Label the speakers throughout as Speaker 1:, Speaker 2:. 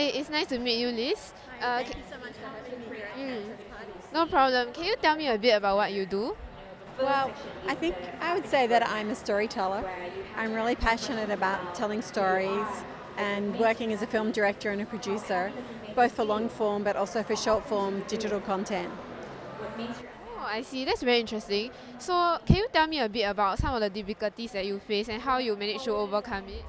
Speaker 1: Hi, it's nice to meet you, Liz.
Speaker 2: Hi, uh, thank you so much for having me here mm,
Speaker 1: No problem. Can you tell me a bit about what you do?
Speaker 2: Well, I think I would say that I'm a storyteller. I'm really passionate about telling stories and working as a film director and a producer, both for long form but also for short form digital content.
Speaker 1: Oh, I see. That's very interesting. So, can you tell me a bit about some of the difficulties that you face and how you manage to overcome it?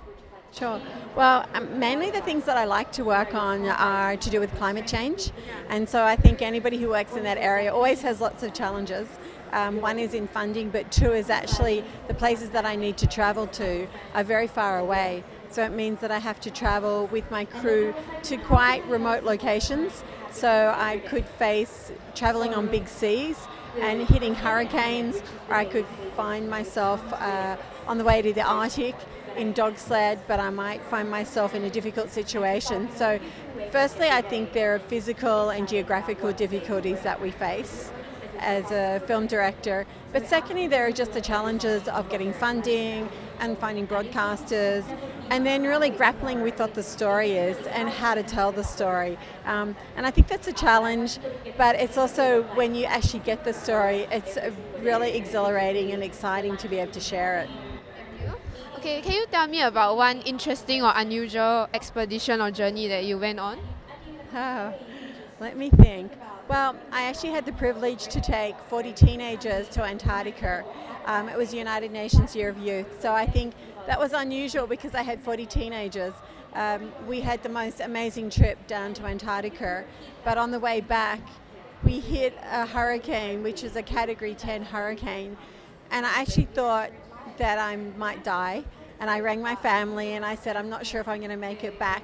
Speaker 2: Sure. Well, um, mainly the things that I like to work on are to do with climate change. And so I think anybody who works in that area always has lots of challenges. Um, one is in funding, but two is actually the places that I need to travel to are very far away. So it means that I have to travel with my crew to quite remote locations. So I could face traveling on big seas and hitting hurricanes, or I could find myself uh, on the way to the Arctic in dog sled, but I might find myself in a difficult situation. So, firstly, I think there are physical and geographical difficulties that we face as a film director. But secondly, there are just the challenges of getting funding and finding broadcasters, and then really grappling with what the story is and how to tell the story. Um, and I think that's a challenge, but it's also when you actually get the story, it's really exhilarating and exciting to be able to share it.
Speaker 1: Okay, can you tell me about one interesting or unusual expedition or journey that you went on?
Speaker 2: Oh, let me think. Well, I actually had the privilege to take 40 teenagers to Antarctica. Um, it was United Nations Year of Youth, so I think that was unusual because I had 40 teenagers. Um, we had the most amazing trip down to Antarctica, but on the way back, we hit a hurricane, which is a Category 10 hurricane, and I actually thought that I might die. And I rang my family and I said, I'm not sure if I'm going to make it back.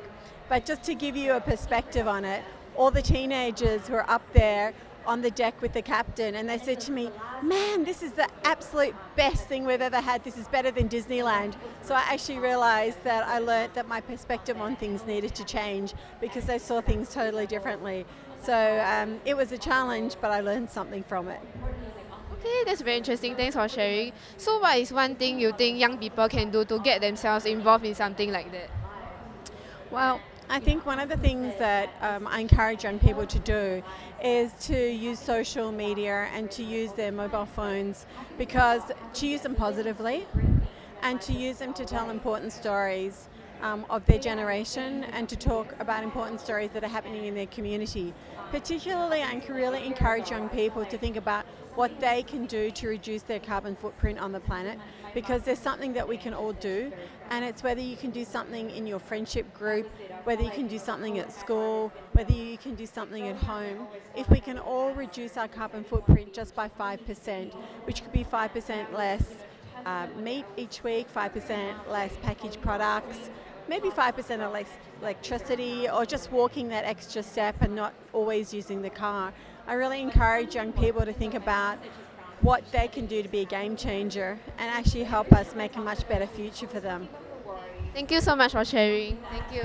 Speaker 2: But just to give you a perspective on it, all the teenagers who were up there on the deck with the captain and they said to me, man, this is the absolute best thing we've ever had. This is better than Disneyland. So I actually realized that I learnt that my perspective on things needed to change because they saw things totally differently. So um, it was a challenge, but I learned something from it.
Speaker 1: Okay, that's very interesting. Thanks for sharing. So what is one thing you think young people can do to get themselves involved in something like that?
Speaker 2: Well, I think one of the things that um, I encourage young people to do is to use social media and to use their mobile phones because to use them positively and to use them to tell important stories um, of their generation and to talk about important stories that are happening in their community. Particularly, I can really encourage young people to think about what they can do to reduce their carbon footprint on the planet because there's something that we can all do and it's whether you can do something in your friendship group, whether you can do something at school, whether you can do something at home. If we can all reduce our carbon footprint just by 5%, which could be 5% less uh, meat each week, 5% less packaged products, maybe 5% less electricity or just walking that extra step and not always using the car. I really encourage young people to think about what they can do to be a game changer and actually help us make a much better future for them.
Speaker 1: Thank you so much for sharing. Thank you.